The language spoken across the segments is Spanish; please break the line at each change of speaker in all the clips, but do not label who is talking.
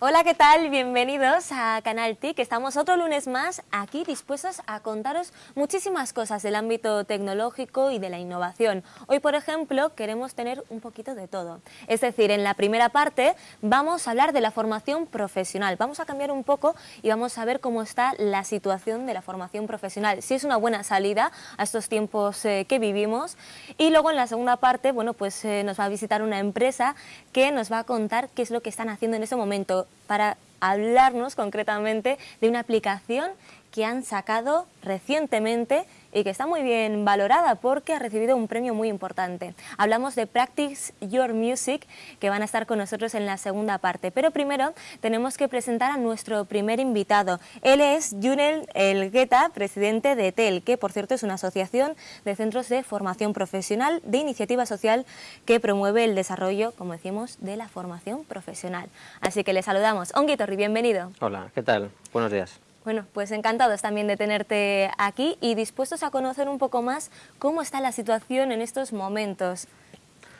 Hola, ¿qué tal? Bienvenidos a Canal TIC. Estamos otro lunes más aquí dispuestos a contaros muchísimas cosas del ámbito tecnológico y de la innovación. Hoy, por ejemplo, queremos tener un poquito de todo. Es decir, en la primera parte vamos a hablar de la formación profesional. Vamos a cambiar un poco y vamos a ver cómo está la situación de la formación profesional. Si es una buena salida a estos tiempos eh, que vivimos. Y luego en la segunda parte, bueno, pues eh, nos va a visitar una empresa que nos va a contar qué es lo que están haciendo en ese momento para hablarnos concretamente de una aplicación que han sacado recientemente y que está muy bien valorada porque ha recibido un premio muy importante. Hablamos de Practice Your Music, que van a estar con nosotros en la segunda parte. Pero primero tenemos que presentar a nuestro primer invitado. Él es Junel Elgueta, presidente de TEL, que por cierto es una asociación de centros de formación profesional de iniciativa social que promueve el desarrollo, como decimos, de la formación profesional. Así que le saludamos. Onguitorri, bienvenido.
Hola, ¿qué tal? Buenos días.
Bueno, pues encantados también de tenerte aquí y dispuestos a conocer un poco más cómo está la situación en estos momentos.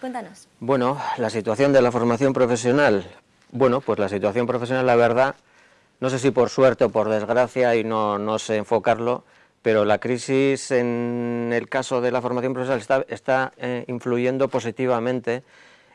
Cuéntanos.
Bueno, la situación de la formación profesional. Bueno, pues la situación profesional, la verdad, no sé si por suerte o por desgracia, y no, no sé enfocarlo, pero la crisis en el caso de la formación profesional está, eh, influyendo positivamente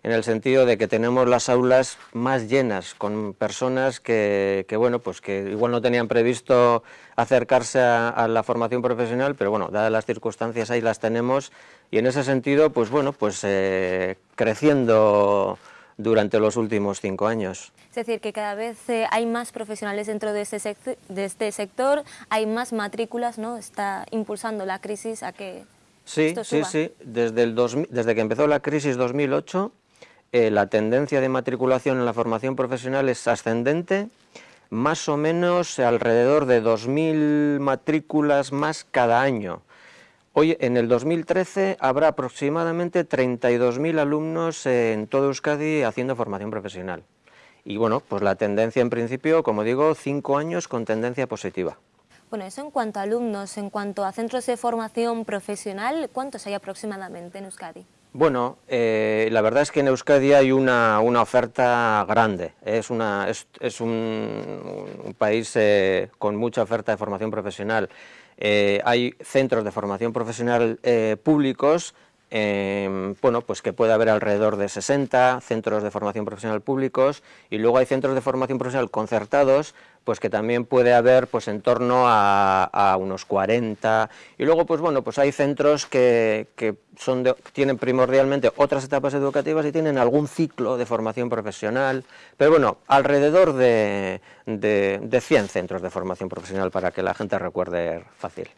en el sentido de que tenemos las aulas más llenas, con personas que, bueno, pues que igual no tenían previsto acercarse a, la formación profesional, pero bueno, dadas las circunstancias ahí las tenemos, y en ese sentido, pues bueno, pues eh, creciendo durante los últimos cinco años.
Es decir, que cada vez eh, hay más profesionales dentro de este, de este sector, hay más matrículas, ¿no? Está impulsando la crisis a que
Sí, sí, sí. Desde, el desde que empezó la crisis 2008, eh, la tendencia de matriculación en la formación profesional es ascendente, más o menos alrededor de 2.000 matrículas más cada año. Hoy, en el 2013, habrá aproximadamente 32.000 alumnos en todo Euskadi haciendo formación profesional. Y bueno, pues la tendencia en principio, como digo, cinco años con tendencia positiva.
Bueno, eso en cuanto a alumnos, en cuanto a centros de formación profesional, ¿cuántos hay aproximadamente en Euskadi?
Bueno, eh, la verdad es que en Euskadi hay una, oferta grande, es, una, es, un, país eh, con mucha oferta de formación profesional. Eh, hay centros de formación profesional públicos, bueno, pues que puede haber alrededor de 60 centros de formación profesional públicos y luego hay centros de formación profesional concertados pues que también puede haber pues en torno a, unos 40 y luego pues bueno pues hay centros que, son tienen primordialmente otras etapas educativas y tienen algún ciclo de formación profesional pero bueno alrededor de, de, de 100 centros de formación profesional para que la gente recuerde fácil.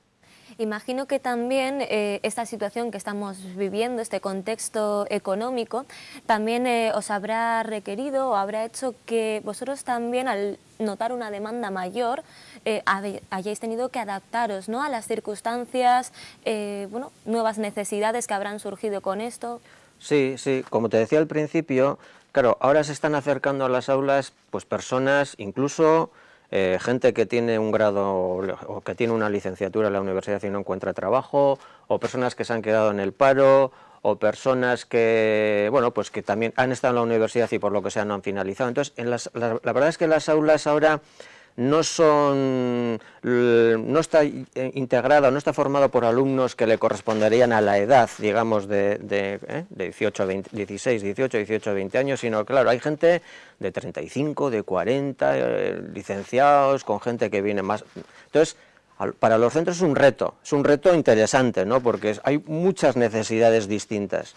Imagino que también eh, esta situación que estamos viviendo, este contexto económico, también eh, os habrá requerido o habrá hecho que vosotros también al notar una demanda mayor eh, hayáis tenido que adaptaros ¿no? a las circunstancias, bueno, nuevas necesidades que habrán surgido con esto.
Sí, sí, como te decía al principio, claro, ahora se están acercando a las aulas pues personas incluso eh, gente que tiene un grado o que tiene una licenciatura en la universidad y no encuentra trabajo, o personas que se han quedado en el paro, o personas que, bueno, pues que también han estado en la universidad y por lo que sea no han finalizado. Entonces, en las, la verdad es que las aulas ahora no son no está eh, integrado, no está formado por alumnos que le corresponderían a la edad, digamos, de, de, 18 20, 16, 18, 18, 20 años, sino claro, hay gente de 35, de 40, eh, licenciados, con gente que viene más... Entonces, para los centros es un reto, es un reto interesante, ¿no? porque hay muchas necesidades distintas.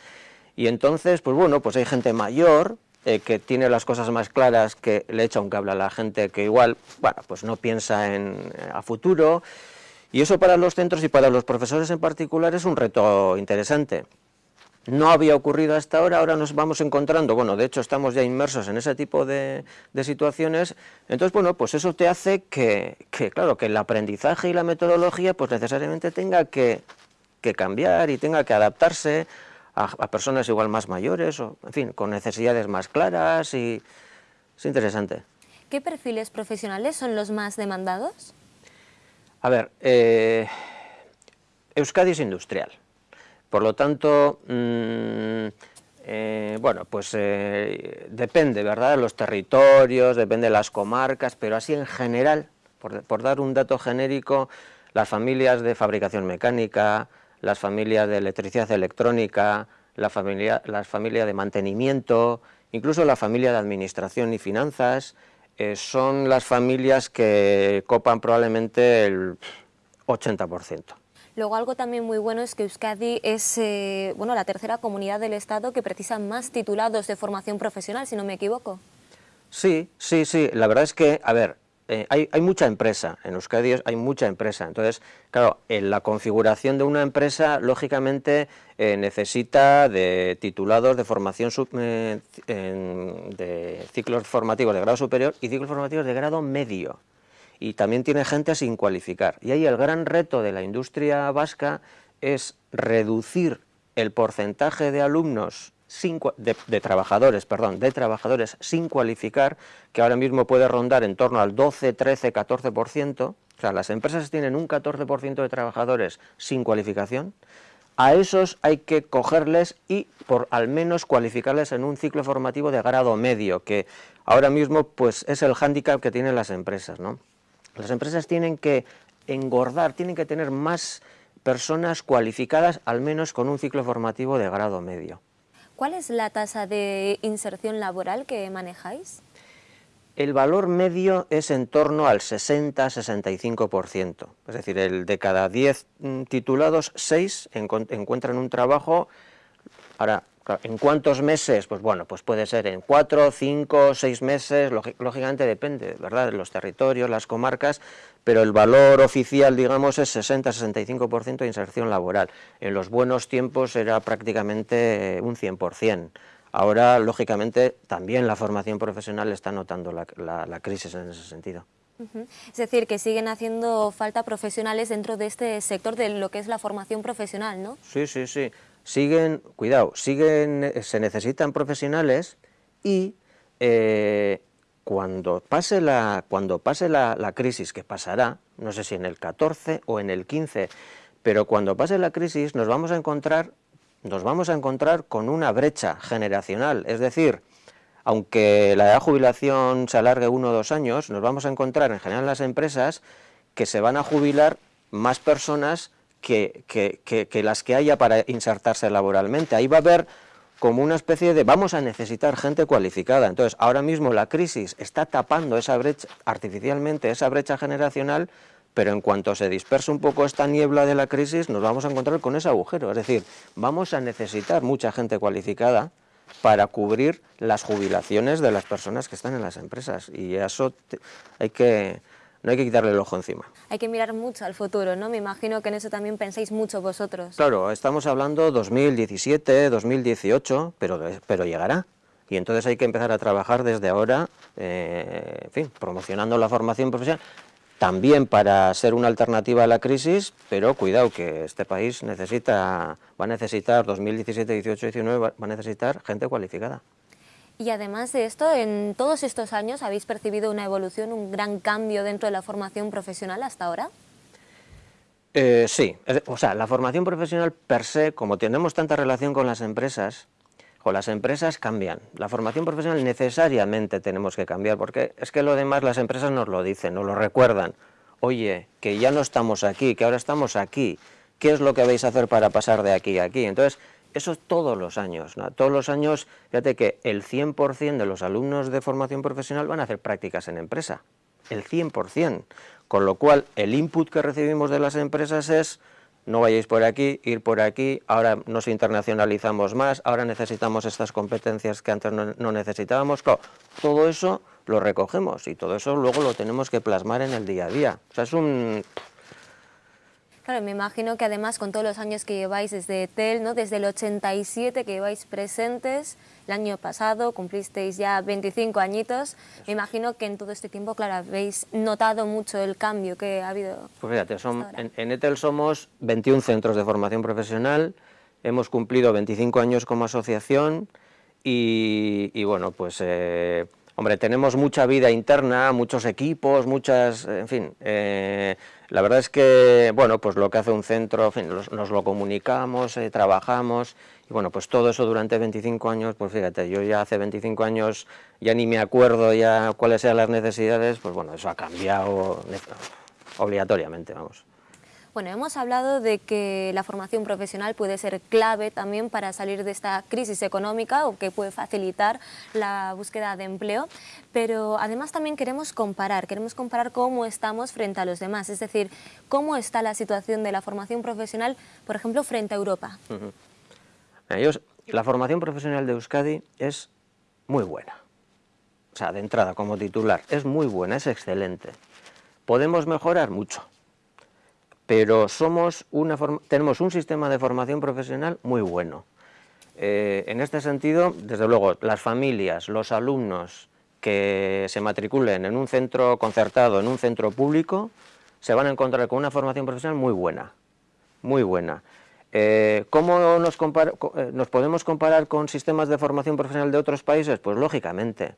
Y entonces, pues bueno, pues hay gente mayor, eh, que tiene las cosas más claras, que le echa un cable a la gente que igual, bueno, pues no piensa en, a futuro, y eso para los centros y para los profesores en particular es un reto interesante. No había ocurrido hasta ahora, ahora nos vamos encontrando, bueno, de hecho estamos ya inmersos en ese tipo de, situaciones, entonces, bueno, pues eso te hace que, que, claro, que el aprendizaje y la metodología, pues necesariamente tenga que, que cambiar y tenga que adaptarse a, personas igual más mayores, o, en fin, con necesidades más claras y es interesante.
¿Qué perfiles profesionales son los más demandados?
A ver, eh, Euskadi es industrial, por lo tanto, mm, Eh, bueno, pues eh, depende, ¿verdad?, de los territorios, depende de las comarcas, pero así en general, por, dar un dato genérico, las familias de fabricación mecánica, las familias de electricidad electrónica, la familia, las familias de mantenimiento, incluso la familia de administración y finanzas, eh, son las familias que copan probablemente el 80%.
Luego algo también muy bueno es que Euskadi es eh, bueno, la tercera comunidad del Estado que precisa más titulados de formación profesional, si no me equivoco.
Sí, sí, sí. La verdad es que, a ver, eh, hay, mucha empresa, en Euskadi hay mucha empresa, entonces, claro, en la configuración de una empresa, lógicamente, eh, necesita de titulados de formación de ciclos formativos de grado superior y ciclos formativos de grado medio y también tiene gente sin cualificar. Y ahí el gran reto de la industria vasca es reducir el porcentaje de alumnos de, trabajadores, perdón, de trabajadores sin cualificar, que ahora mismo puede rondar en torno al 12, 13, 14%, o sea, las empresas tienen un 14% de trabajadores sin cualificación, a esos hay que cogerles y por al menos cualificarles en un ciclo formativo de grado medio, que ahora mismo pues es el hándicap que tienen las empresas, ¿no? Las empresas tienen que engordar, tienen que tener más personas cualificadas, al menos con un ciclo formativo de grado medio.
¿Cuál es la tasa de inserción laboral que manejáis?
El valor medio es en torno al 60-65%, es decir, el de cada 10 mm, titulados, 6 encuentran un trabajo. Ahora, ¿En cuántos meses? Pues bueno, pues puede ser en cuatro, cinco, seis meses, lógicamente depende, ¿verdad?, de los territorios, las comarcas, pero el valor oficial, digamos, es 60-65% de inserción laboral. En los buenos tiempos era prácticamente un 100%. Ahora, lógicamente, también la formación profesional está notando la, crisis en ese sentido.
Es decir, que siguen haciendo falta profesionales dentro de este sector de lo que es la formación profesional, ¿no?
Sí, sí, sí siguen, cuidado, siguen, se necesitan profesionales y eh, cuando pase, la, cuando pase la, crisis, que pasará, no sé si en el 14 o en el 15, pero cuando pase la crisis nos vamos a encontrar, nos vamos a encontrar con una brecha generacional, es decir, aunque la edad de jubilación se alargue uno o dos años, nos vamos a encontrar en general en las empresas que se van a jubilar más personas que, las que haya para insertarse laboralmente. Ahí va a haber como una especie de vamos a necesitar gente cualificada. Entonces, ahora mismo la crisis está tapando esa brecha artificialmente, esa brecha generacional, pero en cuanto se dispersa un poco esta niebla de la crisis, nos vamos a encontrar con ese agujero. Es decir, vamos a necesitar mucha gente cualificada para cubrir las jubilaciones de las personas que están en las empresas. Y eso hay que no hay que quitarle el ojo encima.
Hay que mirar mucho al futuro, ¿no? Me imagino que en eso también pensáis mucho vosotros.
Claro, estamos hablando 2017, 2018, pero, pero llegará. Y entonces hay que empezar a trabajar desde ahora, eh, en fin, promocionando la formación profesional, también para ser una alternativa a la crisis, pero cuidado que este país necesita, va a necesitar 2017, 18, 19, va a necesitar gente cualificada.
Y además de esto, en todos estos años habéis percibido una evolución, un gran cambio dentro de la formación profesional hasta ahora.
Eh, sí, o sea, la formación profesional per se, como tenemos tanta relación con las empresas, o las empresas cambian. La formación profesional necesariamente tenemos que cambiar, porque es que lo demás las empresas nos lo dicen, nos lo recuerdan. Oye, que ya no estamos aquí, que ahora estamos aquí, ¿qué es lo que vais a hacer para pasar de aquí a aquí? Entonces, eso todos los años, todos los años, fíjate que el 100% de los alumnos de formación profesional van a hacer prácticas en empresa, el 100%, con lo cual el input que recibimos de las empresas es no vayáis por aquí, ir por aquí, ahora nos internacionalizamos más, ahora necesitamos estas competencias que antes no, necesitábamos, todo eso lo recogemos y todo eso luego lo tenemos que plasmar en el día a día, o sea, es un
Claro, me imagino que además con todos los años que lleváis desde TEL, ¿no? desde el 87 que lleváis presentes, el año pasado cumplisteis ya 25 añitos, me imagino que en todo este tiempo, claro, habéis notado mucho el cambio que ha habido.
Pues fíjate, en, ETEL somos 21 centros de formación profesional, hemos cumplido 25 años como asociación y, bueno, pues... Eh, Hombre, tenemos mucha vida interna, muchos equipos, muchas, en fin, eh, la verdad es que, bueno, pues lo que hace un centro, en fin, nos lo comunicamos, eh, trabajamos, y bueno, pues todo eso durante 25 años, pues fíjate, yo ya hace 25 años ya ni me acuerdo ya cuáles sean las necesidades, pues bueno, eso ha cambiado obligatoriamente, vamos.
Bueno, hemos hablado de que la formación profesional puede ser clave también para salir de esta crisis económica o que puede facilitar la búsqueda de empleo, pero además también queremos comparar, queremos comparar cómo estamos frente a los demás, es decir, cómo está la situación de la formación profesional, por ejemplo, frente a Europa.
la formación profesional de Euskadi es muy buena, o sea, de entrada como titular, es muy buena, es excelente. ¿Podemos mejorar? Mucho pero somos una tenemos un sistema de formación profesional muy bueno. Eh, en este sentido, desde luego, las familias, los alumnos que se matriculen en un centro concertado, en un centro público, se van a encontrar con una formación profesional muy buena, muy buena. Eh, ¿Cómo nos, eh, nos podemos comparar con sistemas de formación profesional de otros países? Pues lógicamente,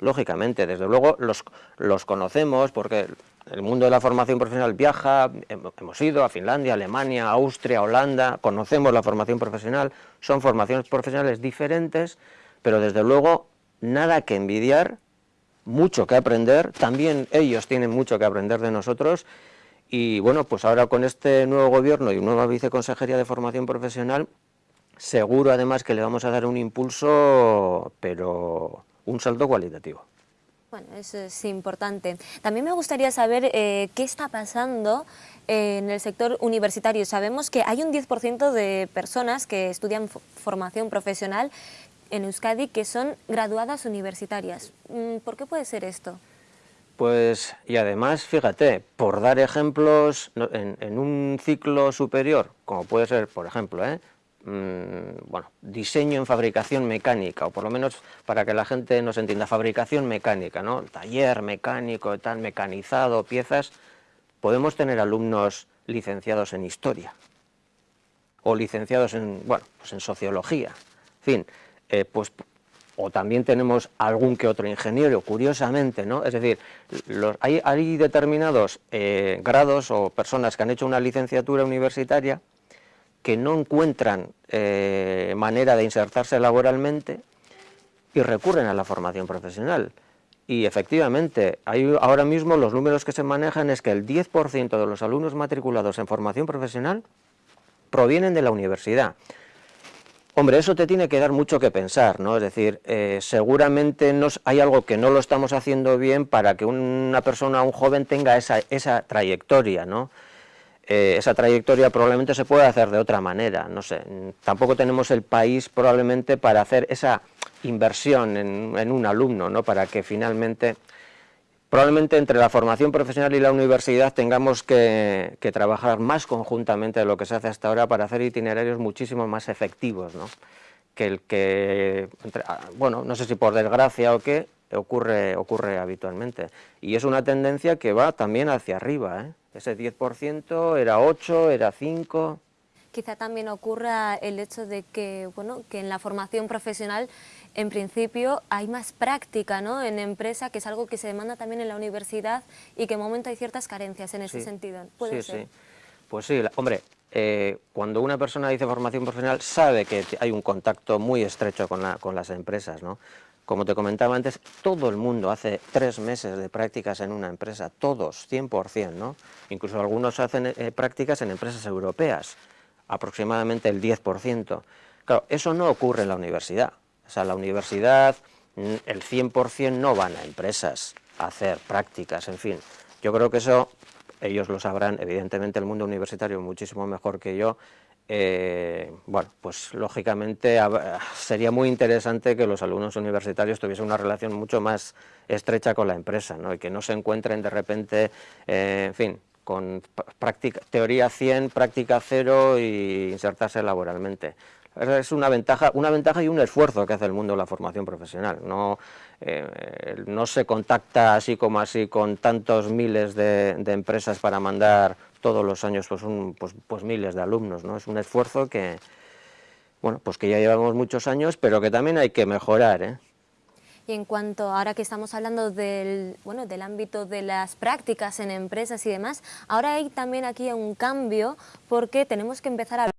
lógicamente, desde luego los, los conocemos porque el mundo de la formación profesional viaja, hemos ido a Finlandia, Alemania, Austria, Holanda, conocemos la formación profesional, son formaciones profesionales diferentes, pero desde luego nada que envidiar, mucho que aprender, también ellos tienen mucho que aprender de nosotros y bueno, pues ahora con este nuevo gobierno y nueva viceconsejería de formación profesional, seguro además que le vamos a dar un impulso, pero un salto cualitativo.
Bueno, eso es importante. También me gustaría saber eh, qué está pasando en el sector universitario. Sabemos que hay un 10% de personas que estudian formación profesional en Euskadi que son graduadas universitarias. Mm, ¿Por qué puede ser esto?
Pues, y además, fíjate, por dar ejemplos, en, en un ciclo superior, como puede ser, por ejemplo, ¿eh? Mm, bueno, diseño en fabricación mecánica, o por lo menos para que la gente nos entienda, fabricación mecánica, ¿no? taller mecánico, tal, mecanizado, piezas, podemos tener alumnos licenciados en historia, o licenciados en, bueno, pues en sociología, en fin, eh, pues, o también tenemos algún que otro ingeniero, curiosamente, ¿no? Es decir, hay, hay, determinados eh, grados o personas que han hecho una licenciatura universitaria que no encuentran eh, manera de insertarse laboralmente y recurren a la formación profesional. Y efectivamente, ahora mismo los números que se manejan es que el 10% de los alumnos matriculados en formación profesional provienen de la universidad. Hombre, eso te tiene que dar mucho que pensar, ¿no? Es decir, eh, seguramente hay algo que no lo estamos haciendo bien para que una persona, un joven, tenga esa, esa trayectoria, ¿no? Eh, esa trayectoria probablemente se puede hacer de otra manera, no sé, tampoco tenemos el país probablemente para hacer esa inversión en, un alumno, ¿no? para que finalmente, probablemente entre la formación profesional y la universidad tengamos que, trabajar más conjuntamente de lo que se hace hasta ahora para hacer itinerarios muchísimo más efectivos, ¿no? Que el que, ah, bueno, no sé si por desgracia o qué, ocurre, ocurre habitualmente. Y es una tendencia que va también hacia arriba, ¿eh? Ese 10% era 8, era 5...
Quizá también ocurra el hecho de que, bueno, que en la formación profesional, en principio, hay más práctica ¿no? en empresa, que es algo que se demanda también en la universidad y que en momento hay ciertas carencias en ese sentido. ¿Puede
sí, sí. Pues sí, hombre, eh, cuando una persona dice formación profesional, sabe que hay un contacto muy estrecho con, la, con las empresas, ¿no? Como te comentaba antes, todo el mundo hace tres meses de prácticas en una empresa, todos, 100%, ¿no? Incluso algunos hacen eh, prácticas en empresas europeas, aproximadamente el 10%. Claro, eso no ocurre en la universidad. O sea, la universidad, el 100% no van a empresas a hacer prácticas, en fin. Yo creo que eso ellos lo sabrán, evidentemente el mundo universitario muchísimo mejor que yo, eh, bueno, pues lógicamente sería muy interesante que los alumnos universitarios tuviesen una relación mucho más estrecha con la empresa, ¿no? y que no se encuentren de repente, eh, en fin, con teoría 100, práctica 0 y insertarse laboralmente. Es una ventaja, una ventaja y un esfuerzo que hace el mundo la formación profesional. No, eh, no se contacta así como así con tantos miles de, de empresas para mandar todos los años pues, pues, pues, miles de alumnos, ¿no? Es un esfuerzo que, bueno, pues que ya llevamos muchos años, pero que también hay que mejorar, ¿eh?
Y en cuanto, ahora que estamos hablando del, bueno, del ámbito de las prácticas en empresas y demás, ahora hay también aquí un cambio porque tenemos que empezar a